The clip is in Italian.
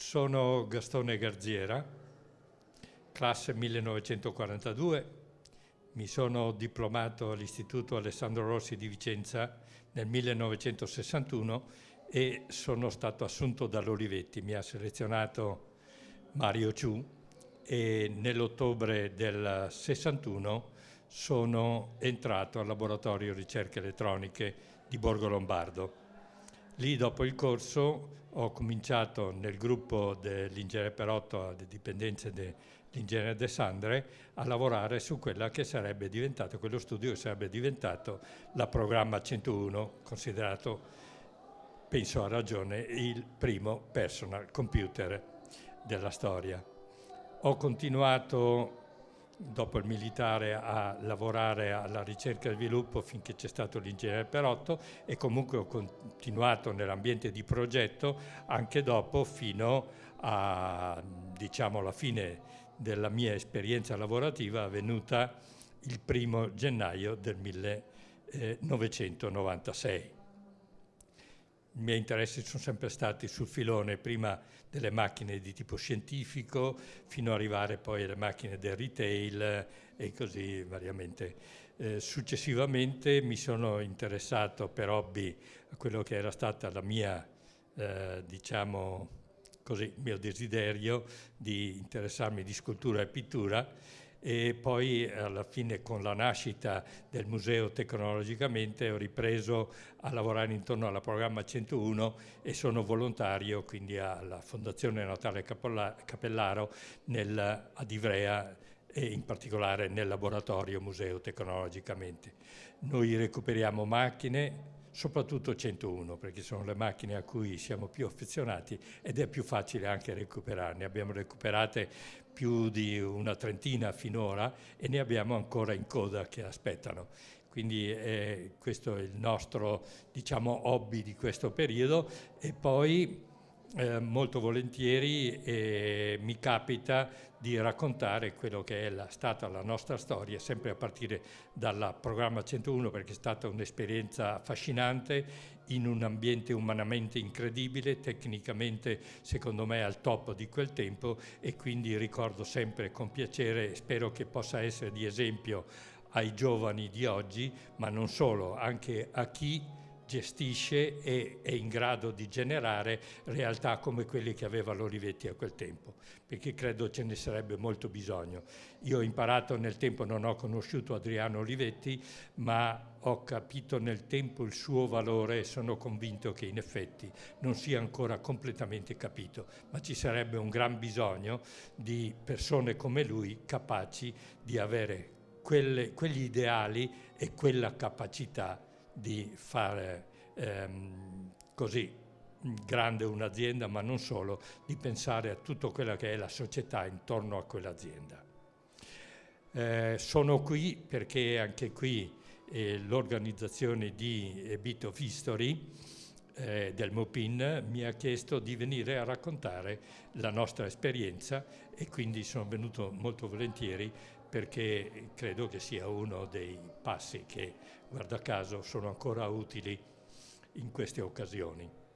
Sono Gastone Garziera, classe 1942, mi sono diplomato all'Istituto Alessandro Rossi di Vicenza nel 1961 e sono stato assunto dall'Olivetti, mi ha selezionato Mario Ciù e nell'ottobre del 61 sono entrato al laboratorio ricerche elettroniche di Borgo Lombardo. Lì dopo il corso ho cominciato nel gruppo dell'ingegnere Perotto, alle dipendenze dell'ingegnere De Sandre, a lavorare su quella che sarebbe diventato, quello studio che sarebbe diventato la programma 101, considerato, penso a ragione, il primo personal computer della storia. Ho continuato dopo il militare a lavorare alla ricerca e sviluppo finché c'è stato l'ingegnere Perotto e comunque ho continuato nell'ambiente di progetto anche dopo fino a diciamo alla fine della mia esperienza lavorativa avvenuta il primo gennaio del 1996 i miei interessi sono sempre stati sul filone prima delle macchine di tipo scientifico fino ad arrivare poi alle macchine del retail e così variamente. Eh, successivamente mi sono interessato per hobby a quello che era stata la mia, eh, diciamo così, mio desiderio di interessarmi di scultura e pittura e poi alla fine con la nascita del museo tecnologicamente ho ripreso a lavorare intorno al programma 101 e sono volontario quindi alla Fondazione Natale Capellaro nel, ad Ivrea e in particolare nel laboratorio museo tecnologicamente. Noi recuperiamo macchine, soprattutto 101 perché sono le macchine a cui siamo più affezionati ed è più facile anche recuperarne. Abbiamo recuperate più di una trentina finora e ne abbiamo ancora in coda che aspettano. Quindi eh, questo è il nostro diciamo, hobby di questo periodo e poi eh, molto volentieri eh, mi capita di raccontare quello che è la, stata la nostra storia, sempre a partire dal programma 101 perché è stata un'esperienza affascinante in un ambiente umanamente incredibile, tecnicamente secondo me al top di quel tempo e quindi ricordo sempre con piacere, spero che possa essere di esempio ai giovani di oggi, ma non solo, anche a chi gestisce e è in grado di generare realtà come quelle che aveva l'Olivetti a quel tempo, perché credo ce ne sarebbe molto bisogno. Io ho imparato nel tempo, non ho conosciuto Adriano Olivetti, ma ho capito nel tempo il suo valore e sono convinto che in effetti non sia ancora completamente capito, ma ci sarebbe un gran bisogno di persone come lui capaci di avere quelle, quegli ideali e quella capacità di fare ehm, così grande un'azienda, ma non solo, di pensare a tutto quello che è la società intorno a quell'azienda. Eh, sono qui perché anche qui eh, l'organizzazione di Bit of History eh, del Mopin mi ha chiesto di venire a raccontare la nostra esperienza e quindi sono venuto molto volentieri perché credo che sia uno dei passi che, guarda caso, sono ancora utili in queste occasioni.